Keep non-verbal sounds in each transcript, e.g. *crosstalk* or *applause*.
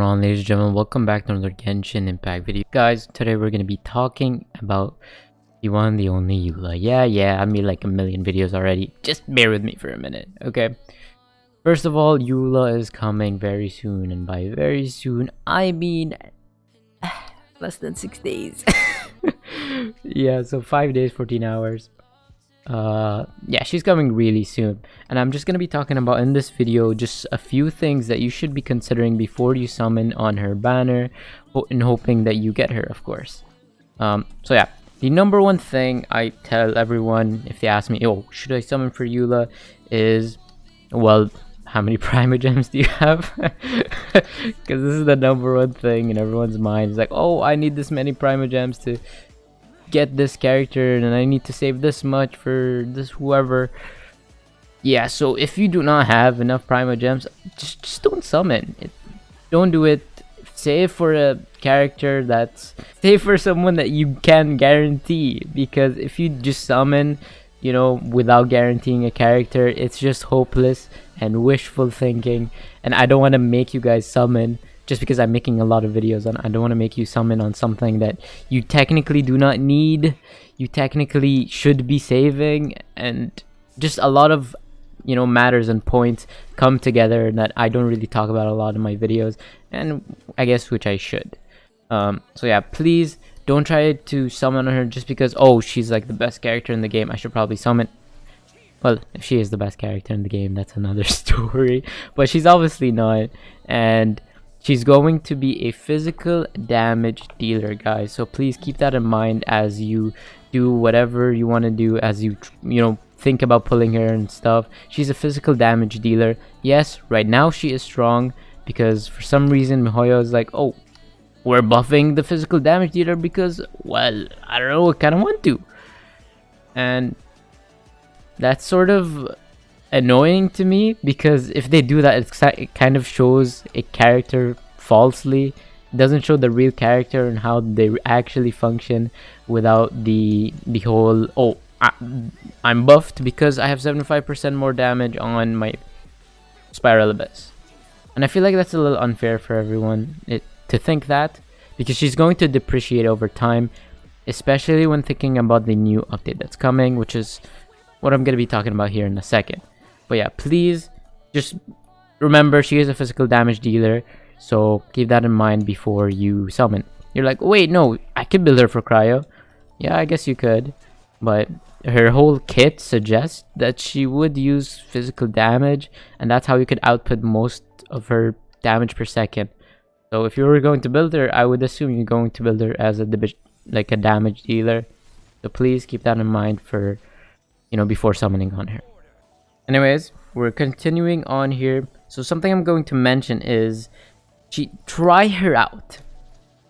going on ladies and gentlemen? Welcome back to another genshin impact video. Guys today we're going to be talking about the one the only eula yeah yeah i made like a million videos already. Just bear with me for a minute okay? First of all eula is coming very soon and by very soon i mean *sighs* less than six days. *laughs* Yeah so five days 14 hours uh yeah she's coming really soon. And i'm just going to be talking about in this video just a few things that you should be considering before you summon on her banner in hoping that you get her of course. Um so yeah the number one thing i tell everyone if they ask me oh should i summon for eula? is well how many *laughs* primogems do you have? *laughs* Because this is the number one thing in everyone's mind. It's like oh i need this many primogems to get this character and I need to save this much for this whoever. Yeah, so if you do not have enough primogems, just, just don't summon. It, don't do it. Save for a character that's... Save for someone that you can guarantee. Because if you just summon, you know, without guaranteeing a character, it's just hopeless and wishful thinking. And I don't want to make you guys summon just because I'm making a lot of videos on I don't want to make you summon on something that you technically do not need you technically should be saving and just a lot of you know matters and points come together that I don't really talk about a lot in my videos and I guess which I should. Um, so yeah please don't try to summon her just because oh she's like the best character in the game I should probably summon. Well if she is the best character in the game that's another *laughs* story but she's obviously not and She's going to be a physical damage dealer, guys. So please keep that in mind as you do whatever you want to do as you, you know, think about pulling her and stuff. She's a physical damage dealer. Yes, right now she is strong because for some reason Mihoyo is like, oh, we're buffing the physical damage dealer because, well, I don't know, I kind of want to. And that's sort of annoying to me because if they do that it kind of shows a character falsely. It doesn't show the real character and how they actually function without the the whole oh I, am buffed because I have 75% more damage on my Spiral Abyss and I feel like that's a little unfair for everyone it, to think that because she's going to depreciate over time especially when thinking about the new update that's coming which is what I'm going to be talking about here in a second but yeah, please just remember she is a physical damage dealer. So keep that in mind before you summon. You're like, wait, no, I could build her for cryo. Yeah, I guess you could. But her whole kit suggests that she would use physical damage. And that's how you could output most of her damage per second. So if you were going to build her, I would assume you're going to build her as a like a damage dealer. So please keep that in mind for, you know, before summoning on her. Anyways, we're continuing on here. So something I'm going to mention is she try her out.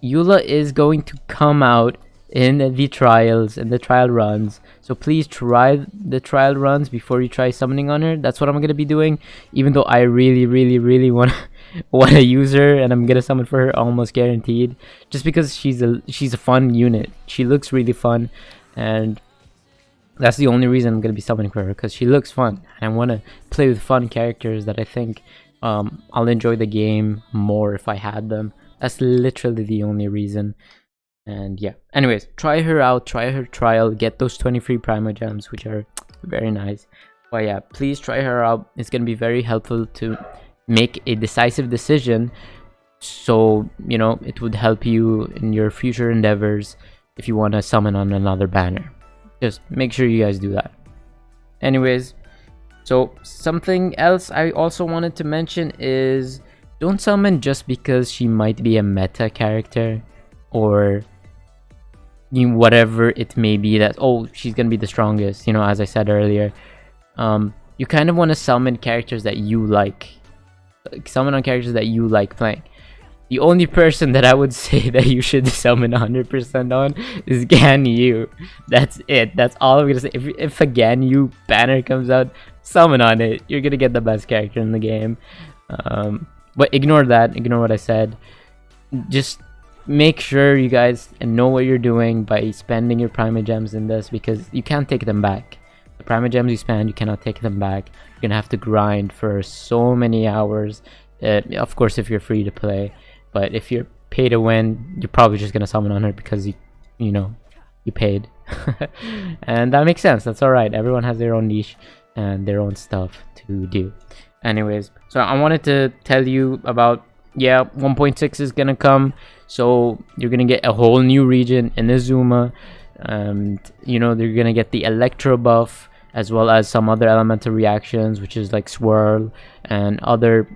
Eula is going to come out in the trials and the trial runs. So please try the trial runs before you try summoning on her. That's what I'm gonna be doing. Even though I really, really, really want want to use her and I'm gonna summon for her almost guaranteed. Just because she's a she's a fun unit. She looks really fun and that's the only reason I'm to be summoning for her because she looks fun and I want to play with fun characters that I think um, I'll enjoy the game more if I had them. That's literally the only reason. And yeah, anyways, try her out, try her trial, get those 20 free primogems, which are very nice. But yeah, please try her out. It's to be very helpful to make a decisive decision. So, you know, it would help you in your future endeavors if you want to summon on another banner just make sure you guys do that. Anyways so something else i also wanted to mention is don't summon just because she might be a meta character or you whatever it may be that oh she's gonna be the strongest you know as i said earlier. Um you kind of want to summon characters that you like. Like summon on characters that you like playing the only person that I would *laughs* say that you should summon 100% on is Ganyu. That's it. That's all I'm gonna say. If, if a Ganyu banner comes out, summon on it. You're gonna get the best character in the game. Um, but ignore that. Ignore what I said. Just make sure you guys know what you're doing by spending your primogems in this because you can't take them back. The primogems you spend, you cannot take them back. You're gonna have to grind for so many hours. Uh, of course, if you're free to play but if you're pay to win you're probably just gonna summon on her because you you know you paid. *laughs* And that makes sense. That's all right everyone has their own niche and their own stuff to do. Anyways so i wanted to tell you about yeah 1.6 is gonna come. So you're gonna get a whole new region Inazuma. And you know they're gonna get the electro buff as well as some other elemental reactions which is like swirl and other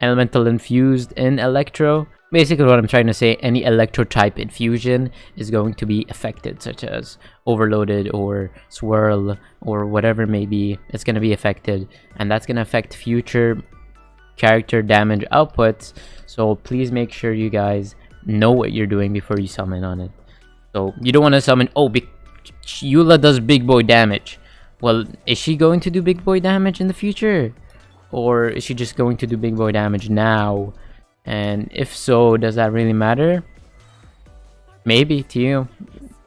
elemental infused in electro basically what i'm trying to say any electro type infusion is going to be affected such as overloaded or swirl or whatever may be it's going to be affected. And that's going to affect future character damage outputs. So please make sure you guys know what you're doing before you summon on it. So you don't want to summon oh big Eula does big boy damage. Well is she going to do big boy damage in the future? Or is she just going to do big boy damage now and if so does that really matter? Maybe to you.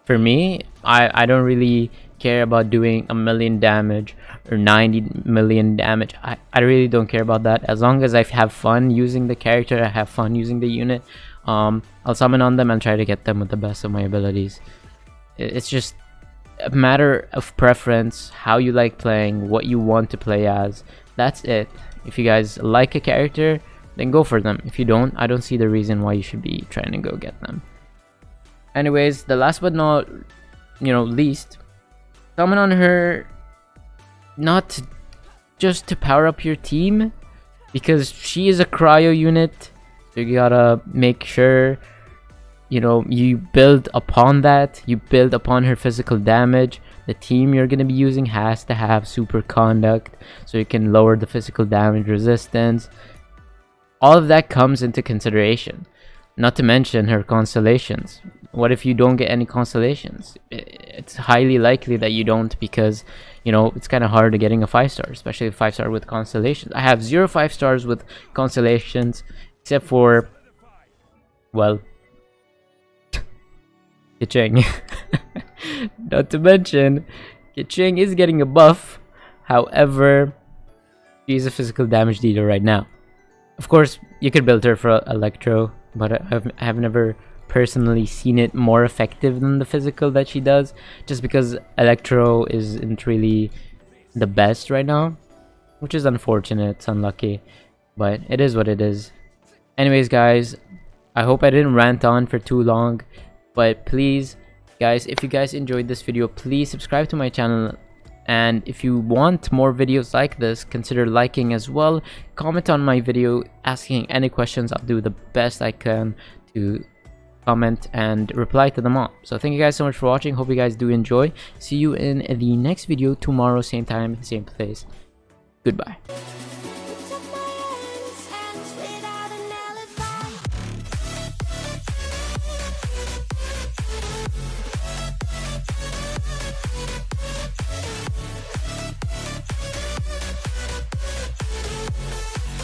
For me i i don't really care about doing a million damage or 90 million damage. I i really don't care about that. As long as i have fun using the character i have fun using the unit um i'll summon on them and try to get them with the best of my abilities. It's just a matter of preference how you like playing what you want to play as. That's it. If you guys like a character then go for them. If you don't, I don't see the reason why you should be trying to go get them. Anyways, the last but not, you know, least, summon on her not just to power up your team, because she is a cryo unit, so you gotta make sure, you know, you build upon that, you build upon her physical damage, the team you're to be using has to have super conduct so you can lower the physical damage resistance all of that comes into consideration not to mention her constellations. What if you don't get any constellations? It's highly likely that you don't because you know it's kind of hard to getting a five star especially a five star with constellations. I have zero five stars with constellations except for well *laughs* Keqing. *laughs* not to mention Keqing is getting a buff. However she's a physical damage dealer right now of course, you could build her for Electro, but I've, I have never personally seen it more effective than the physical that she does, just because Electro isn't really the best right now, which is unfortunate, it's unlucky, but it is what it is. Anyways, guys, I hope I didn't rant on for too long, but please, guys, if you guys enjoyed this video, please subscribe to my channel and if you want more videos like this consider liking as well. Comment on my video asking any questions. I'll do the best i can to comment and reply to them all. So thank you guys so much for watching. Hope you guys do enjoy. See you in the next video tomorrow same time same place. Goodbye